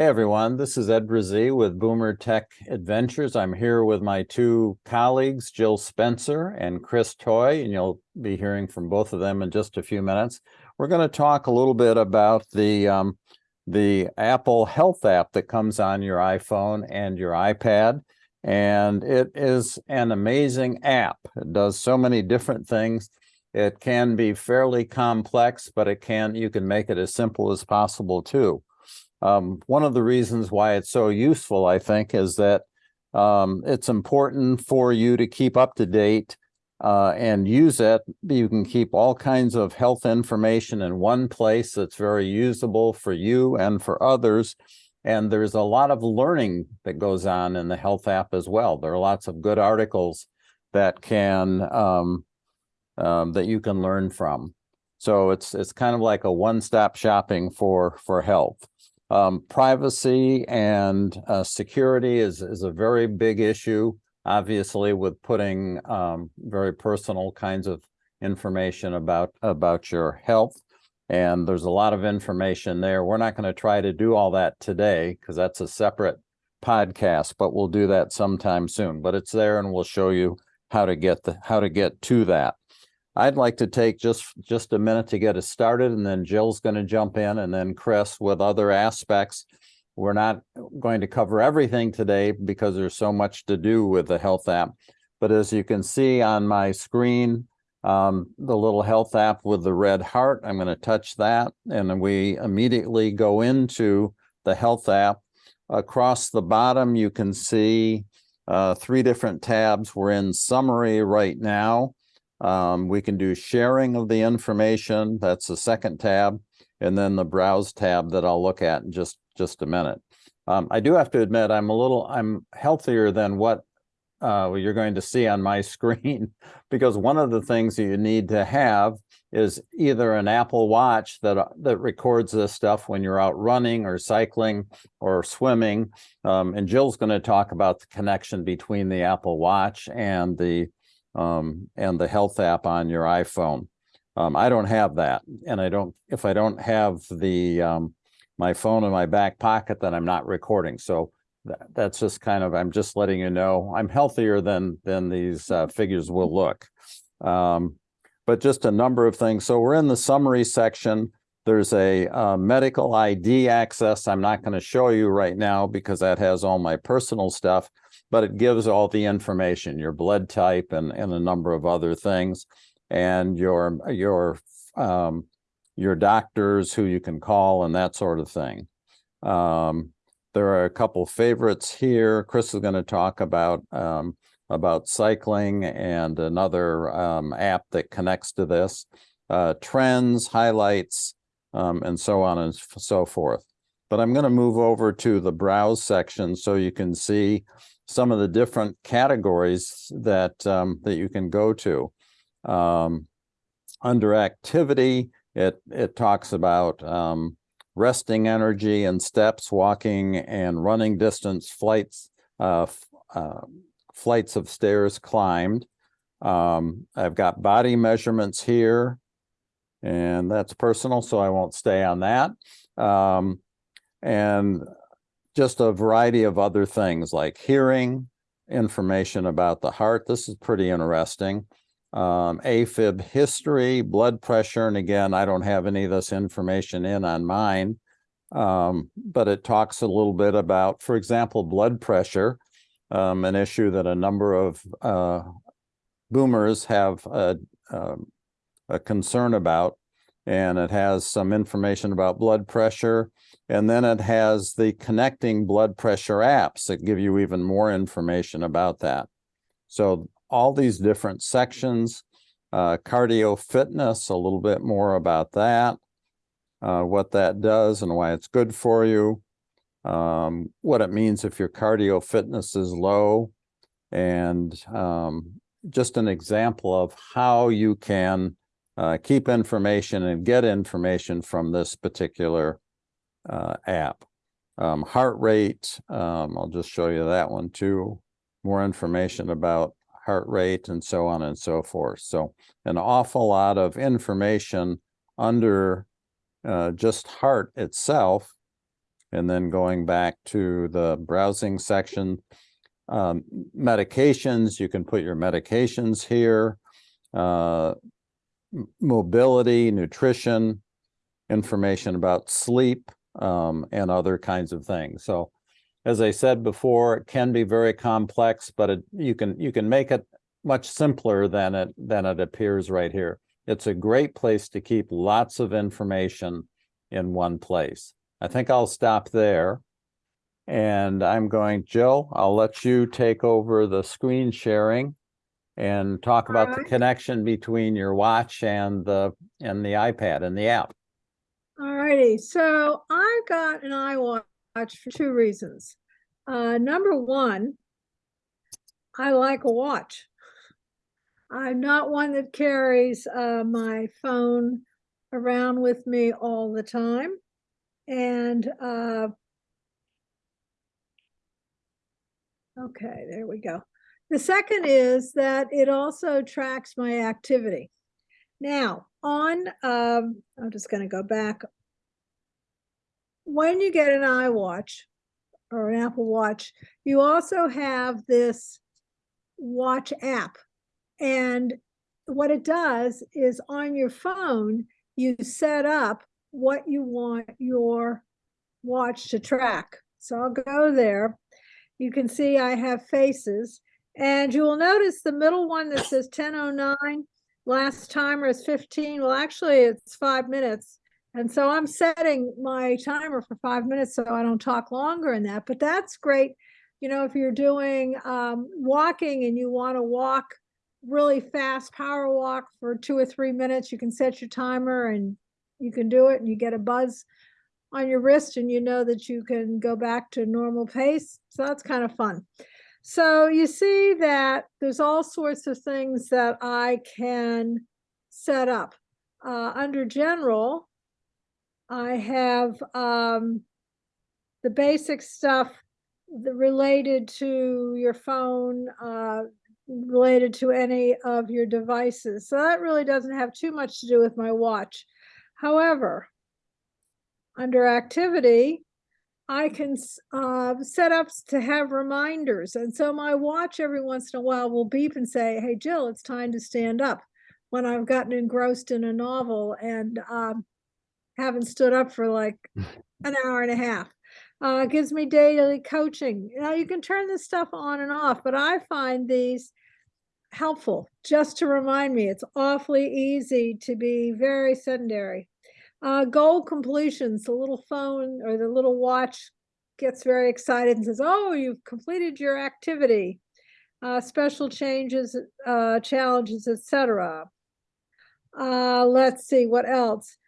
Hey everyone, this is Ed Brazee with Boomer Tech Adventures. I'm here with my two colleagues, Jill Spencer and Chris Toy, and you'll be hearing from both of them in just a few minutes. We're going to talk a little bit about the um, the Apple Health app that comes on your iPhone and your iPad. And it is an amazing app. It does so many different things. It can be fairly complex, but it can you can make it as simple as possible too. Um, one of the reasons why it's so useful, I think, is that um, it's important for you to keep up to date uh, and use it. You can keep all kinds of health information in one place that's very usable for you and for others. And there's a lot of learning that goes on in the health app as well. There are lots of good articles that can um, um, that you can learn from. So it's it's kind of like a one-stop shopping for for health. Um, privacy and uh, security is, is a very big issue, obviously, with putting um, very personal kinds of information about, about your health. And there's a lot of information there. We're not going to try to do all that today because that's a separate podcast, but we'll do that sometime soon. But it's there and we'll show you how to get the how to get to that. I'd like to take just just a minute to get us started, and then Jill's going to jump in, and then Chris with other aspects. We're not going to cover everything today because there's so much to do with the health app. But as you can see on my screen, um, the little health app with the red heart, I'm going to touch that, and we immediately go into the health app. Across the bottom, you can see uh, three different tabs. We're in summary right now. Um, we can do sharing of the information. That's the second tab. And then the browse tab that I'll look at in just, just a minute. Um, I do have to admit I'm a little, I'm healthier than what uh, you're going to see on my screen because one of the things that you need to have is either an Apple Watch that that records this stuff when you're out running or cycling or swimming. Um, and Jill's going to talk about the connection between the Apple Watch and the um, and the health app on your iPhone. Um, I don't have that. And I don't, if I don't have the, um, my phone in my back pocket, then I'm not recording. So that, that's just kind of, I'm just letting you know, I'm healthier than, than these uh, figures will look. Um, but just a number of things. So we're in the summary section. There's a uh, medical ID access. I'm not going to show you right now because that has all my personal stuff but it gives all the information, your blood type and, and a number of other things, and your, your, um, your doctors who you can call and that sort of thing. Um, there are a couple favorites here. Chris is going to talk about um, about cycling and another um, app that connects to this, uh, trends, highlights, um, and so on and so forth. But I'm going to move over to the browse section so you can see some of the different categories that um, that you can go to. Um, under activity, it it talks about um, resting energy and steps, walking and running distance, flights, uh, uh, flights of stairs climbed. Um, I've got body measurements here, and that's personal, so I won't stay on that. Um, and just a variety of other things like hearing, information about the heart. This is pretty interesting. Um, AFib history, blood pressure, and again, I don't have any of this information in on mine, um, but it talks a little bit about, for example, blood pressure, um, an issue that a number of uh, boomers have a, um, a concern about, and it has some information about blood pressure, and then it has the connecting blood pressure apps that give you even more information about that. So all these different sections, uh, cardio fitness, a little bit more about that, uh, what that does and why it's good for you, um, what it means if your cardio fitness is low, and um, just an example of how you can uh, keep information and get information from this particular uh, app. Um, heart rate, um, I'll just show you that one too. More information about heart rate and so on and so forth. So an awful lot of information under uh, just heart itself. And then going back to the browsing section, um, medications, you can put your medications here. Uh, mobility, nutrition, information about sleep, um, and other kinds of things. So as I said before, it can be very complex, but it, you can, you can make it much simpler than it, than it appears right here. It's a great place to keep lots of information in one place. I think I'll stop there. And I'm going, Jill, I'll let you take over the screen sharing and talk about the Alright. connection between your watch and the, and the iPad and the app. Alrighty, so I got an iWatch for two reasons. Uh, number one, I like a watch. I'm not one that carries uh, my phone around with me all the time. And uh, okay, there we go. The second is that it also tracks my activity. Now, on, um, I'm just gonna go back. When you get an iWatch or an Apple Watch, you also have this watch app. And what it does is on your phone, you set up what you want your watch to track. So I'll go there. You can see I have faces and you will notice the middle one that says ten oh nine last timer is 15 well actually it's five minutes. And so i'm setting my timer for five minutes so i don't talk longer in that but that's great. You know if you're doing um, walking and you want to walk really fast power walk for two or three minutes you can set your timer and you can do it and you get a buzz on your wrist and you know that you can go back to normal pace. So that's kind of fun so you see that there's all sorts of things that I can set up. Uh, under general, I have um, the basic stuff related to your phone, uh, related to any of your devices. So that really doesn't have too much to do with my watch. However, under activity, I can uh, set up to have reminders. And so my watch every once in a while will beep and say, Hey, Jill, it's time to stand up when I've gotten engrossed in a novel and um, haven't stood up for like an hour and a half. Uh, it gives me daily coaching. Now you can turn this stuff on and off, but I find these helpful just to remind me. It's awfully easy to be very sedentary. Uh, goal completions, the little phone or the little watch gets very excited and says, oh, you've completed your activity. Uh, special changes, uh, challenges, etc. Uh, let's see, what else?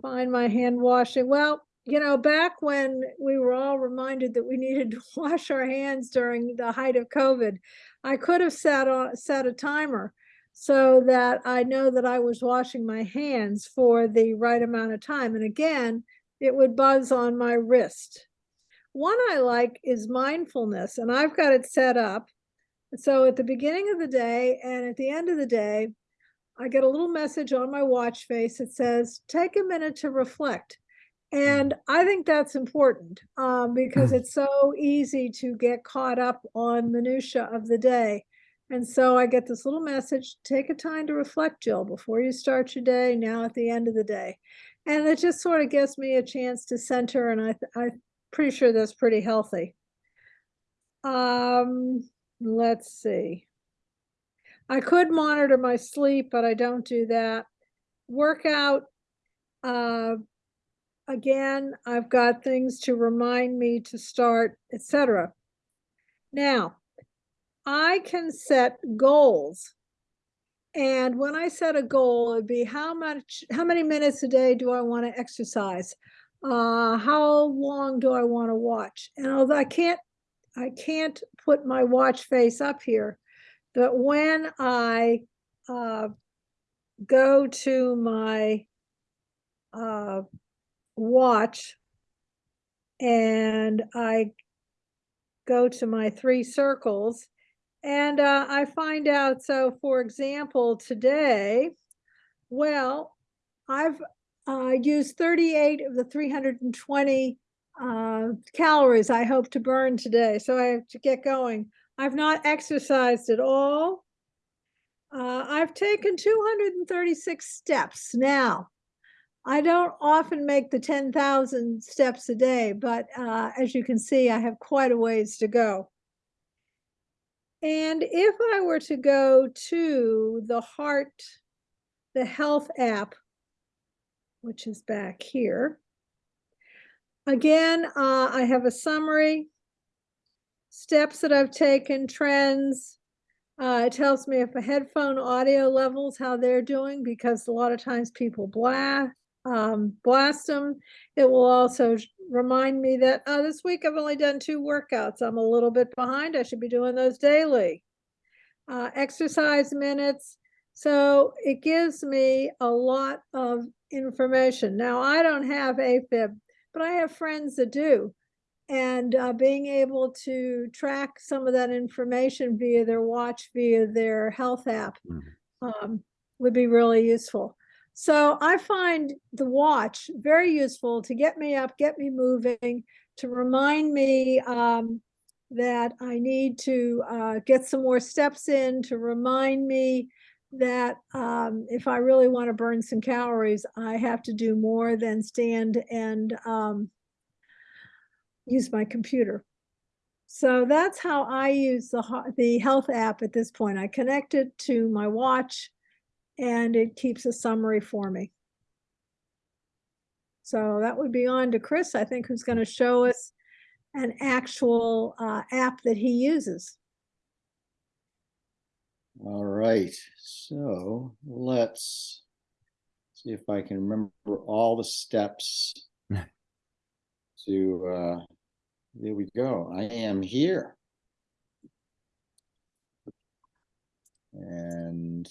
Find my hand washing. Well, you know, back when we were all reminded that we needed to wash our hands during the height of COVID, I could have set on set a timer so that I know that I was washing my hands for the right amount of time. And again, it would buzz on my wrist. One I like is mindfulness, and I've got it set up. So at the beginning of the day and at the end of the day, I get a little message on my watch face that says, take a minute to reflect. And I think that's important um, because it's so easy to get caught up on minutia of the day. And so I get this little message, take a time to reflect, Jill, before you start your day, now at the end of the day. And it just sort of gives me a chance to center and I, I'm pretty sure that's pretty healthy. Um, let's see. I could monitor my sleep, but I don't do that. Workout, uh, again, I've got things to remind me to start, etc. Now, I can set goals. And when I set a goal, it'd be how much, how many minutes a day do I want to exercise? Uh, how long do I want to watch? And although I can't, I can't put my watch face up here, but when I uh, go to my uh, watch and I go to my three circles and uh, I find out. So, for example, today, well, I've uh, used 38 of the 320 uh, calories I hope to burn today. So I have to get going. I've not exercised at all. Uh, I've taken 236 steps now. I don't often make the 10,000 steps a day, but uh, as you can see, I have quite a ways to go. And if I were to go to the heart, the health app, which is back here, again, uh, I have a summary, steps that I've taken, trends. Uh, it tells me if a headphone audio levels, how they're doing, because a lot of times people blast, um, blast them. It will also remind me that, oh, this week I've only done two workouts. I'm a little bit behind. I should be doing those daily. Uh, exercise minutes. So it gives me a lot of information. Now, I don't have AFib, but I have friends that do. And uh, being able to track some of that information via their watch, via their health app, Mhm. um, would be really useful. So I find the watch very useful to get me up, get me moving, to remind me um, that I need to uh, get some more steps in, to remind me that um, if I really want to burn some calories, I have to do more than stand and um, use my computer. So that's how I use the, the health app at this point. I connect it to my watch and it keeps a summary for me. So that would be on to Chris, I think, who's going to show us an actual uh, app that he uses. All right, so let's see if I can remember all the steps to, uh, there we go. I am here. And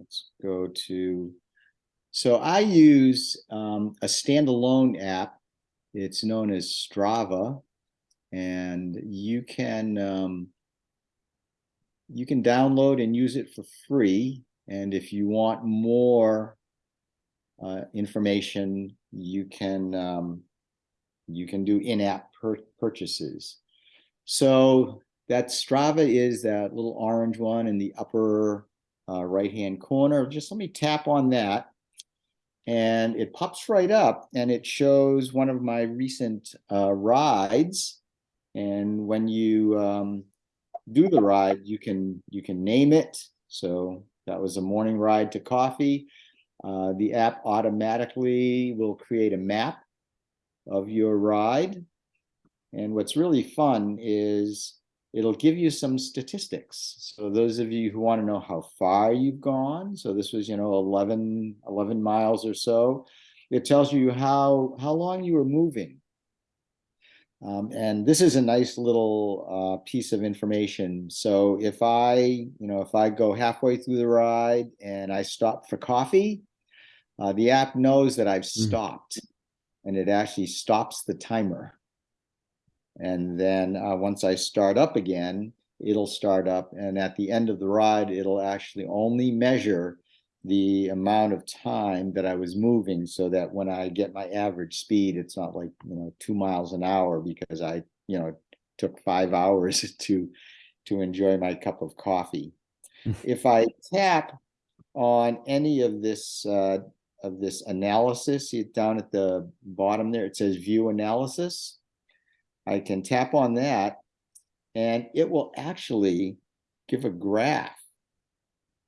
let's go to, so I use um, a standalone app. It's known as Strava. And you can um, you can download and use it for free. And if you want more uh, information, you can um, you can do in-app pur purchases. So that Strava is that little orange one in the upper uh, right-hand corner. Just let me tap on that. And it pops right up and it shows one of my recent uh, rides. And when you um, do the ride, you can you can name it. So that was a morning ride to coffee. Uh, the app automatically will create a map of your ride. And what's really fun is it'll give you some statistics. So those of you who want to know how far you've gone, so this was, you know, 11, 11 miles or so, it tells you how, how long you were moving. Um, and this is a nice little uh, piece of information. So if I, you know, if I go halfway through the ride and I stop for coffee, uh, the app knows that I've stopped and it actually stops the timer. And then uh, once I start up again, it'll start up. And at the end of the ride, it'll actually only measure the amount of time that I was moving so that when I get my average speed, it's not like, you know, two miles an hour because I, you know, took five hours to, to enjoy my cup of coffee. if I tap on any of this, uh, of this analysis, see it down at the bottom there, it says view analysis. I can tap on that and it will actually give a graph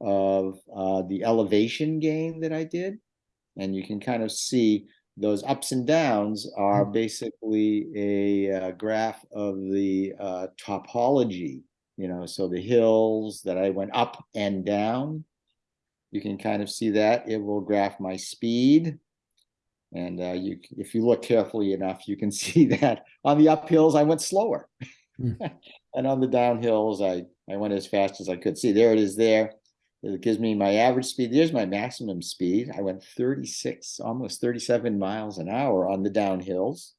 of uh, the elevation gain that I did. And you can kind of see those ups and downs are basically a uh, graph of the uh, topology, you know, so the hills that I went up and down, you can kind of see that. It will graph my speed. And uh, you, if you look carefully enough, you can see that on the uphills, I went slower. Hmm. and on the downhills, I, I went as fast as I could. See, there it is there. It gives me my average speed. There's my maximum speed. I went 36, almost 37 miles an hour on the downhills.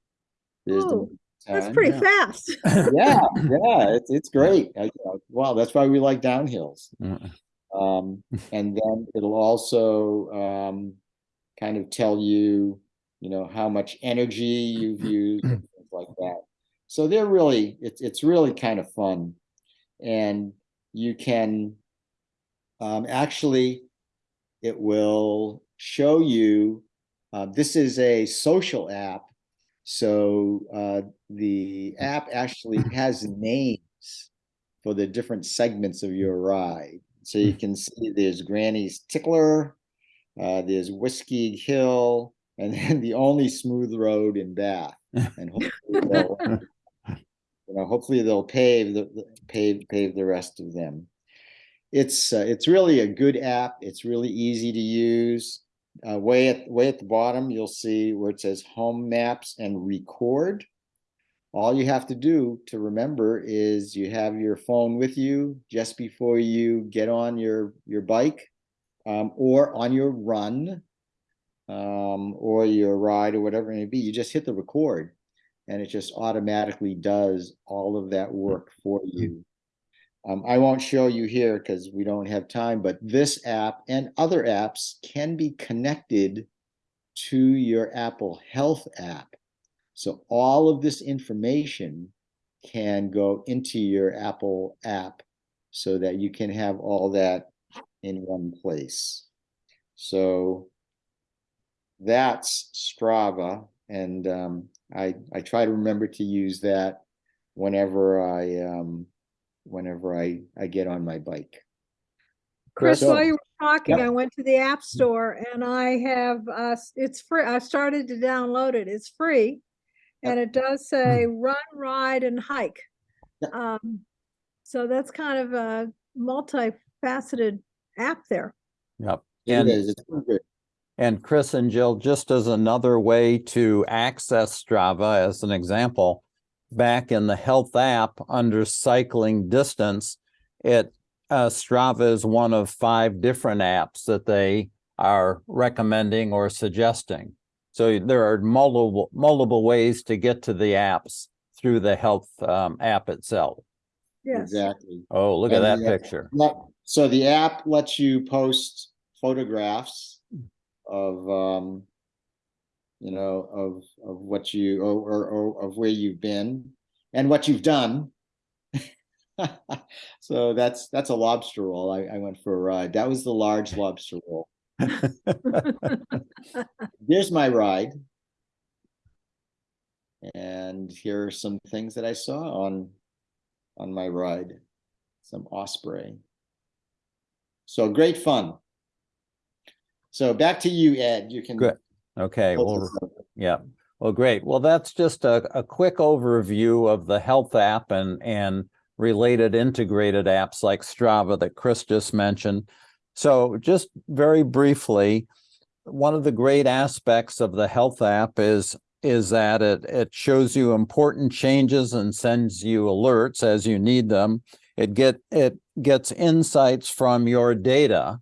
There's Oh, the That's pretty yeah. fast. Yeah, yeah, it's, it's great. I, wow, that's why we like downhills. Mm. Um, and then it'll also um, kind of tell you, you know, how much energy you've used, and things like that. So they're really, it's, it's really kind of fun. And you can, um, actually, it will show you, uh, this is a social app. So, uh, the app actually has names for the different segments of your ride. So you can see there's Granny's Tickler, uh, there's Whiskey Hill, and then the only smooth road in Bath. And hopefully they'll, you know, hopefully they'll pave the, pave, pave the rest of them. It's, uh, it's really a good app. It's really easy to use. Uh, way at, way at the bottom, you'll see where it says Home Maps and Record. All you have to do to remember is you have your phone with you just before you get on your, your bike um, or on your run um, or your ride or whatever it may be. You just hit the record and it just automatically does all of that work for you. Um, I won't show you here because we don't have time, but this app and other apps can be connected to your Apple Health app. So all of this information can go into your Apple app so that you can have all that in one place. So that's Strava, and um, I I try to remember to use that whenever I um, whenever I I get on my bike. Chris, So- while you were talking, Yep. I went to the App Store and I have, uh, s- it's free. I started to download it. It's free. And it does say run, ride and hike. Yep. Um, so that's kind of a multifaceted app there. Yep. It And is, it's pretty good. And Chris and Jill, just as another way to access Strava, as an example, back in the health app under cycling distance, it uh, Strava is one of five different apps that they are recommending or suggesting. So there are multiple multiple ways to get to the apps through the health um, app itself. Yes. Exactly. Oh, look at that the, picture. Let- So the app lets you post photographs of, um, you know, of, of what you, or, or, or of where you've been and what you've done. So that's, that's a lobster roll. I, I went for a ride. That was the large lobster roll. Here's my ride. And here are some things that I saw on, on my ride. Some osprey. So great fun. So back to you, Ed. You can. Good. Okay, well. Yeah, well, great. Well, that's just a, a quick overview of the health app and, and related integrated apps like Strava that Chris just mentioned. So just very briefly, one of the great aspects of the health app is is that it it shows you important changes and sends you alerts as you need them. It get it gets insights from your data,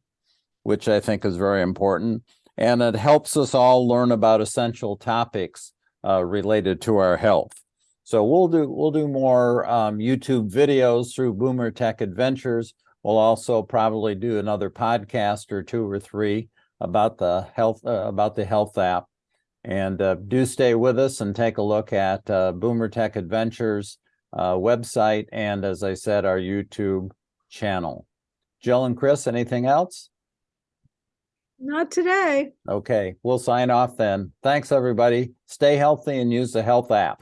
which I think is very important and it helps us all learn about essential topics uh, related to our health. So we'll do we'll do more um, YouTube videos through Boomer Tech Adventures. We'll also probably do another podcast or two or three about the health uh, about the health app. And uh, do stay with us and take a look at uh, Boomer Tech Adventures uh, website and, as I said, our YouTube channel. Jill and Chris, anything else? Not today. Okay, we'll sign off then. Thanks, everybody. Stay healthy and use the health app.